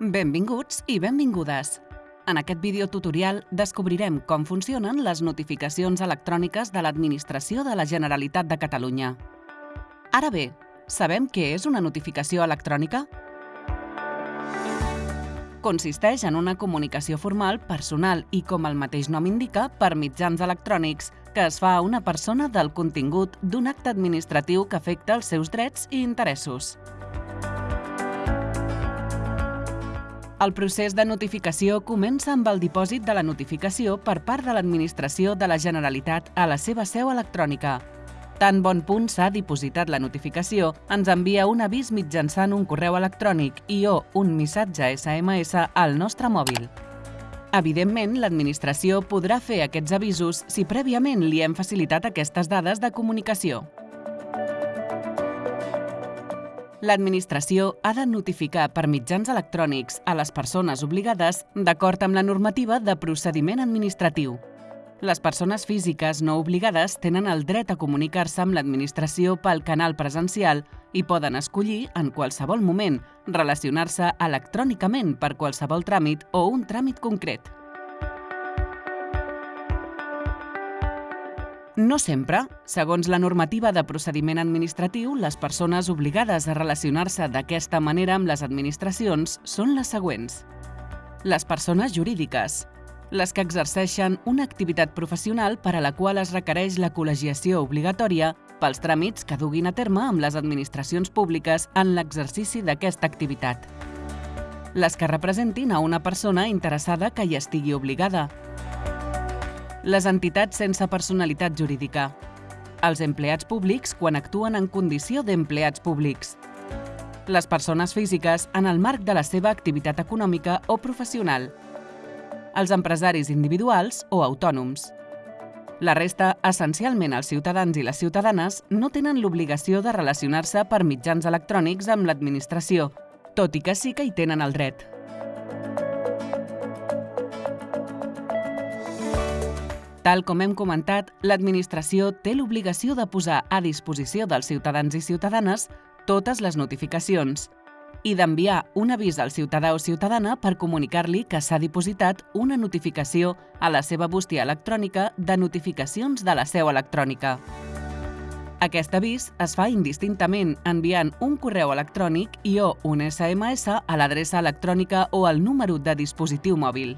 Benvinguts i benvingudes. En aquest vídeo tutorial descobrirem com funcionen les notificacions electròniques de l'Administració de la Generalitat de Catalunya. Ara bé, sabem què és una notificació electrònica? Consisteix en una comunicació formal, personal i, com el mateix nom indica, per mitjans electrònics, que es fa a una persona del contingut d'un acte administratiu que afecta els seus drets i interessos. El procés de notificació comença amb el dipòsit de la notificació per part de l'Administració de la Generalitat a la seva seu electrònica. Tan bon punt s'ha dipositat la notificació, ens envia un avís mitjançant un correu electrònic i o un missatge SMS al nostre mòbil. Evidentment, l'administració podrà fer aquests avisos si prèviament li hem facilitat aquestes dades de comunicació. L'administració ha de notificar per mitjans electrònics a les persones obligades d'acord amb la normativa de procediment administratiu. Les persones físiques no obligades tenen el dret a comunicar-se amb l'administració pel canal presencial i poden escollir, en qualsevol moment, relacionar-se electrònicament per qualsevol tràmit o un tràmit concret. No sempre. Segons la normativa de procediment administratiu, les persones obligades a relacionar-se d'aquesta manera amb les administracions són les següents. Les persones jurídiques. Les que exerceixen una activitat professional per a la qual es requereix la col·legiació obligatòria pels tràmits que duguin a terme amb les administracions públiques en l'exercici d'aquesta activitat. Les que representin a una persona interessada que hi estigui obligada, les entitats sense personalitat jurídica, els empleats públics quan actuen en condició d'empleats públics, les persones físiques en el marc de la seva activitat econòmica o professional, els empresaris individuals o autònoms. La resta, essencialment els ciutadans i les ciutadanes, no tenen l'obligació de relacionar-se per mitjans electrònics amb l'administració, tot i que sí que hi tenen el dret. Tal com hem comentat, l'administració té l'obligació de posar a disposició dels ciutadans i ciutadanes totes les notificacions i d'enviar un avís al ciutadà o ciutadana per comunicar-li que s'ha dipositat una notificació a la seva bústia electrònica de notificacions de la seu electrònica. Aquest avís es fa indistintament enviant un correu electrònic i o un SMS a l'adreça electrònica o al número de dispositiu mòbil.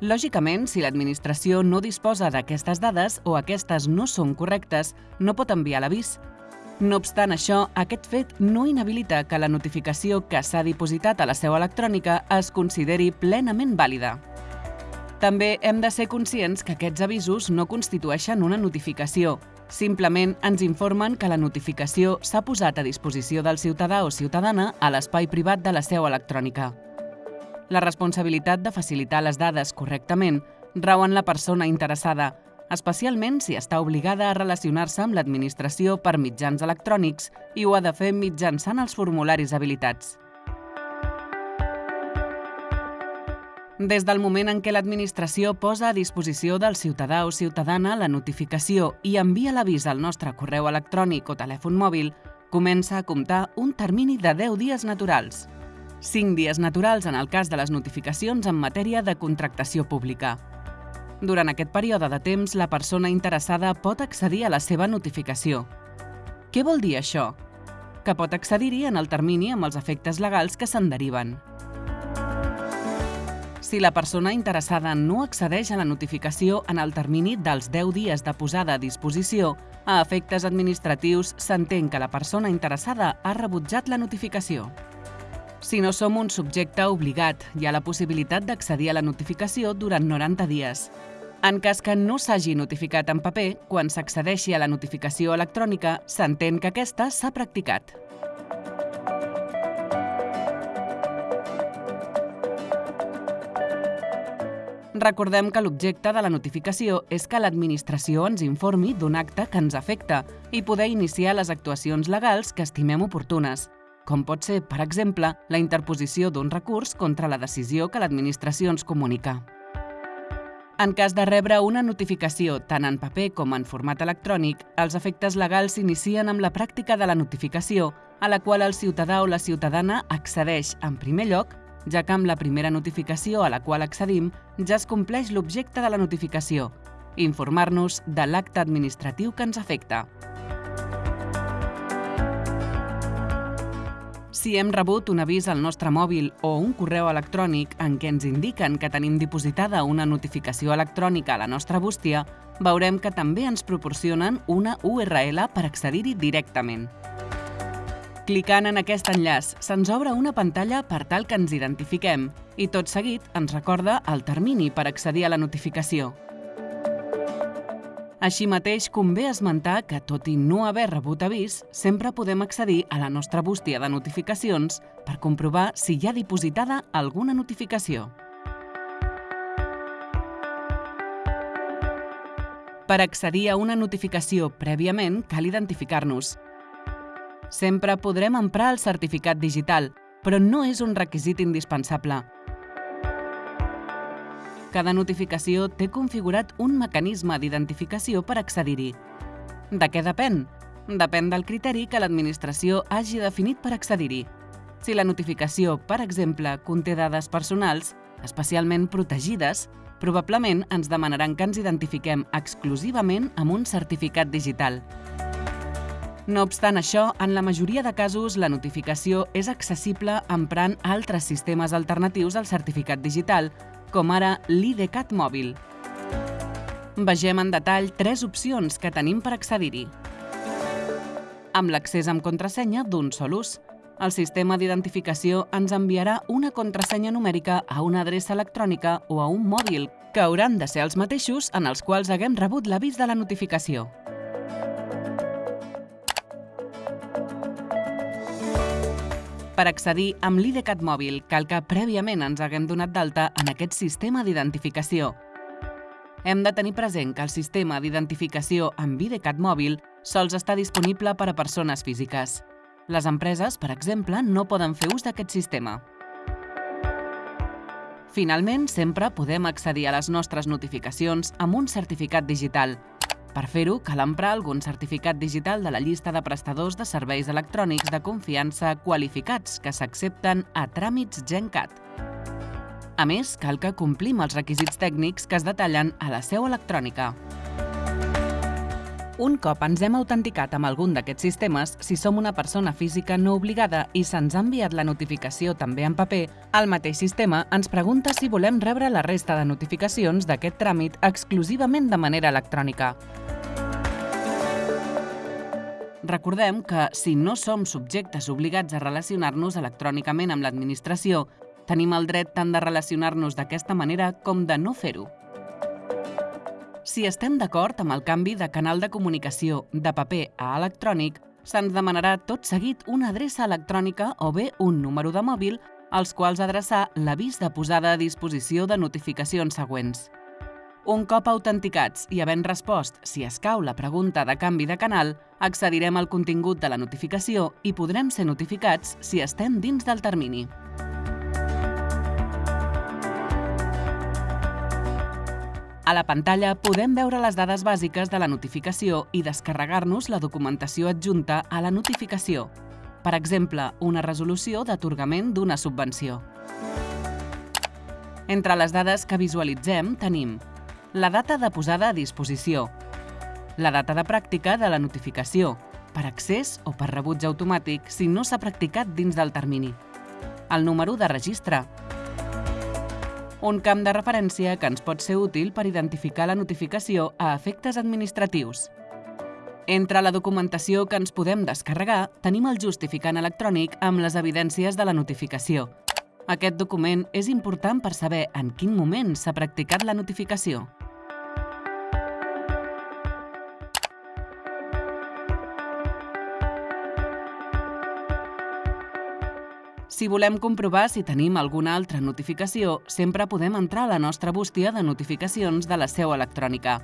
Lògicament, si l'administració no disposa d'aquestes dades o aquestes no són correctes, no pot enviar l'avís. No obstant això, aquest fet no inhabilita que la notificació que s'ha dipositat a la seu electrònica es consideri plenament vàlida. També hem de ser conscients que aquests avisos no constitueixen una notificació. Simplement ens informen que la notificació s'ha posat a disposició del ciutadà o ciutadana a l'espai privat de la seu electrònica. La responsabilitat de facilitar les dades correctament rau en la persona interessada, especialment si està obligada a relacionar-se amb l'administració per mitjans electrònics i ho ha de fer mitjançant els formularis habilitats. Des del moment en què l'administració posa a disposició del ciutadà o ciutadana la notificació i envia l'avís al nostre correu electrònic o telèfon mòbil, comença a comptar un termini de 10 dies naturals. 5 dies naturals en el cas de les notificacions en matèria de contractació pública. Durant aquest període de temps, la persona interessada pot accedir a la seva notificació. Què vol dir això? Que pot accedir-hi en el termini amb els efectes legals que se'n deriven. Si la persona interessada no accedeix a la notificació en el termini dels 10 dies de posada a disposició, a efectes administratius s'entén que la persona interessada ha rebutjat la notificació. Si no som un subjecte obligat, hi ha la possibilitat d'accedir a la notificació durant 90 dies. En cas que no s'hagi notificat en paper, quan s'accedeixi a la notificació electrònica, s'entén que aquesta s'ha practicat. Recordem que l'objecte de la notificació és que l'administració ens informi d'un acte que ens afecta i poder iniciar les actuacions legals que estimem oportunes, com pot ser, per exemple, la interposició d'un recurs contra la decisió que l'administració ens comunica. En cas de rebre una notificació tant en paper com en format electrònic, els efectes legals s'inicien amb la pràctica de la notificació a la qual el ciutadà o la ciutadana accedeix en primer lloc, ja que amb la primera notificació a la qual accedim ja es compleix l'objecte de la notificació, informar-nos de l'acte administratiu que ens afecta. Si hem rebut un avís al nostre mòbil o un correu electrònic en què ens indiquen que tenim dipositada una notificació electrònica a la nostra bústia, veurem que també ens proporcionen una URL per accedir-hi directament. Clicant en aquest enllaç, se'ns obre una pantalla per tal que ens identifiquem i tot seguit ens recorda el termini per accedir a la notificació. Així mateix, convé esmentar que, tot i no haver rebut avís, sempre podem accedir a la nostra bústia de notificacions per comprovar si hi ha dipositada alguna notificació. Per accedir a una notificació prèviament, cal identificar-nos. Sempre podrem emprar el certificat digital, però no és un requisit indispensable. Cada notificació té configurat un mecanisme d'identificació per accedir-hi. De què depèn? Depèn del criteri que l'administració hagi definit per accedir-hi. Si la notificació, per exemple, conté dades personals, especialment protegides, probablement ens demanaran que ens identifiquem exclusivament amb un certificat digital. No obstant això, en la majoria de casos la notificació és accessible emprant altres sistemes alternatius al certificat digital, com ara l'IDCAT mòbil. Vegem en detall tres opcions que tenim per accedir-hi. Amb l'accés amb contrasenya d'un sol ús, el sistema d'identificació ens enviarà una contrasenya numèrica a una adreça electrònica o a un mòbil, que hauran de ser els mateixos en els quals haguem rebut l'avís de la notificació. Per accedir amb l'IDCAT mòbil, cal que prèviament ens haguem donat d'alta en aquest sistema d'identificació. Hem de tenir present que el sistema d'identificació amb IDCAT mòbil sols està disponible per a persones físiques. Les empreses, per exemple, no poden fer ús d'aquest sistema. Finalment, sempre podem accedir a les nostres notificacions amb un certificat digital, per fer-ho, cal emprar algun certificat digital de la llista de prestadors de serveis electrònics de confiança qualificats que s'accepten a tràmits GenCat. A més, cal que complim els requisits tècnics que es detallen a la seu electrònica. Un cop ens hem autenticat amb algun d'aquests sistemes, si som una persona física no obligada i se'ns ha enviat la notificació també en paper, el mateix sistema ens pregunta si volem rebre la resta de notificacions d'aquest tràmit exclusivament de manera electrònica. Recordem que, si no som subjectes obligats a relacionar-nos electrònicament amb l'administració, tenim el dret tant de relacionar-nos d'aquesta manera com de no fer-ho. Si estem d'acord amb el canvi de canal de comunicació de paper a electrònic, se'ns demanarà tot seguit una adreça electrònica o bé un número de mòbil als quals adreçar l'avís de posada a disposició de notificacions següents. Un cop autenticats i havent respost si escau la pregunta de canvi de canal, accedirem al contingut de la notificació i podrem ser notificats si estem dins del termini. A la pantalla podem veure les dades bàsiques de la notificació i descarregar-nos la documentació adjunta a la notificació. Per exemple, una resolució d'atorgament d'una subvenció. Entre les dades que visualitzem tenim la data de posada a disposició, la data de pràctica de la notificació, per accés o per rebuig automàtic si no s'ha practicat dins del termini, el número de registre, un camp de referència que ens pot ser útil per identificar la notificació a efectes administratius. Entre la documentació que ens podem descarregar, tenim el justificant electrònic amb les evidències de la notificació. Aquest document és important per saber en quin moment s'ha practicat la notificació. Si volem comprovar si tenim alguna altra notificació, sempre podem entrar a la nostra bústia de notificacions de la seu electrònica.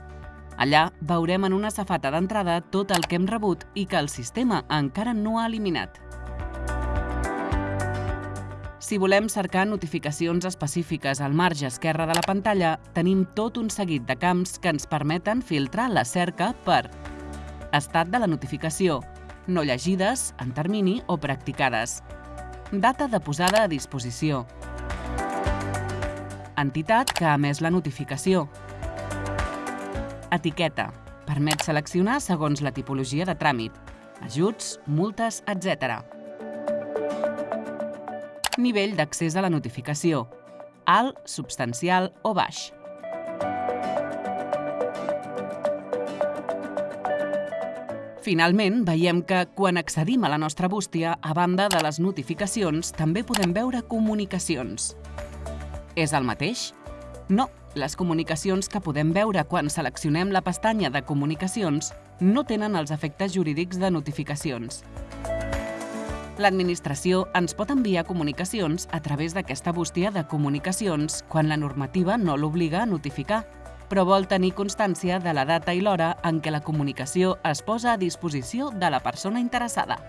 Allà veurem en una safata d'entrada tot el que hem rebut i que el sistema encara no ha eliminat. Si volem cercar notificacions específiques al marge esquerre de la pantalla, tenim tot un seguit de camps que ens permeten filtrar la cerca per estat de la notificació, no llegides, en termini o practicades. Data de posada a disposició. Entitat que ha emès la notificació. Etiqueta. Permet seleccionar segons la tipologia de tràmit. Ajuts, multes, etc. Nivell d'accés a la notificació. Alt, substancial o baix. Finalment, veiem que, quan accedim a la nostra bústia, a banda de les notificacions, també podem veure comunicacions. És el mateix? No, les comunicacions que podem veure quan seleccionem la pestanya de comunicacions no tenen els efectes jurídics de notificacions. L'administració ens pot enviar comunicacions a través d'aquesta bústia de comunicacions quan la normativa no l'obliga a notificar, però vol tenir constància de la data i l'hora en què la comunicació es posa a disposició de la persona interessada.